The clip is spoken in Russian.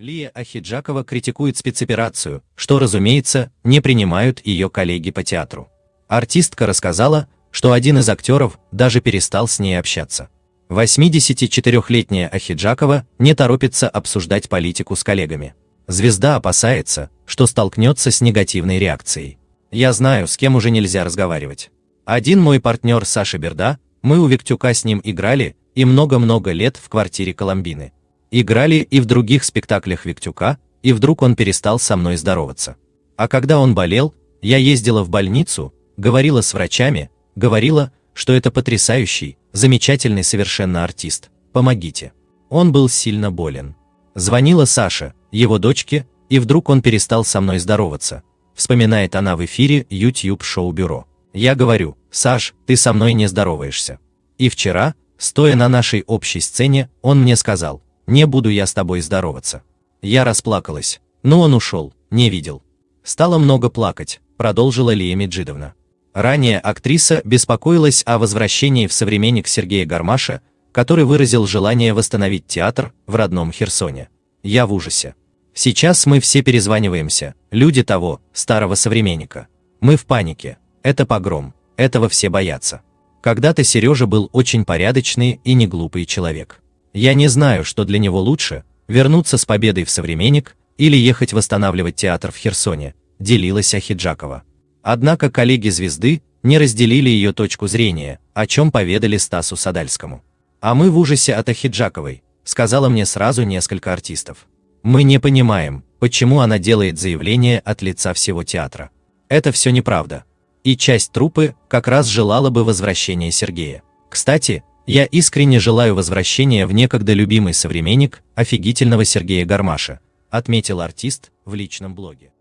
Лия Ахиджакова критикует спецоперацию, что, разумеется, не принимают ее коллеги по театру. Артистка рассказала, что один из актеров даже перестал с ней общаться. 84-летняя Ахиджакова не торопится обсуждать политику с коллегами. Звезда опасается, что столкнется с негативной реакцией. Я знаю, с кем уже нельзя разговаривать. Один мой партнер Саша Берда, мы у Виктюка с ним играли и много-много лет в квартире Коломбины. Играли и в других спектаклях Виктюка, и вдруг он перестал со мной здороваться. А когда он болел, я ездила в больницу, говорила с врачами, говорила, что это потрясающий, замечательный совершенно артист. Помогите. Он был сильно болен. Звонила Саша, его дочке, и вдруг он перестал со мной здороваться. Вспоминает она в эфире YouTube шоу-бюро. Я говорю, Саш, ты со мной не здороваешься. И вчера, стоя на нашей общей сцене, он мне сказал, не буду я с тобой здороваться. Я расплакалась, но он ушел, не видел. Стало много плакать, продолжила Лия Меджидовна. Ранее актриса беспокоилась о возвращении в современник Сергея Гармаша, который выразил желание восстановить театр в родном Херсоне. Я в ужасе. Сейчас мы все перезваниваемся, люди того, старого современника. Мы в панике. Это погром. Этого все боятся. Когда-то Сережа был очень порядочный и не глупый человек. Я не знаю, что для него лучше, вернуться с победой в современник или ехать восстанавливать театр в Херсоне, делилась Ахиджакова. Однако коллеги звезды не разделили ее точку зрения, о чем поведали Стасу Садальскому. А мы в ужасе от Ахиджаковой, сказала мне сразу несколько артистов. Мы не понимаем, почему она делает заявление от лица всего театра. Это все неправда. И часть трупы как раз желала бы возвращения Сергея. Кстати, я искренне желаю возвращения в некогда любимый современник офигительного Сергея Гармаша, отметил артист в личном блоге.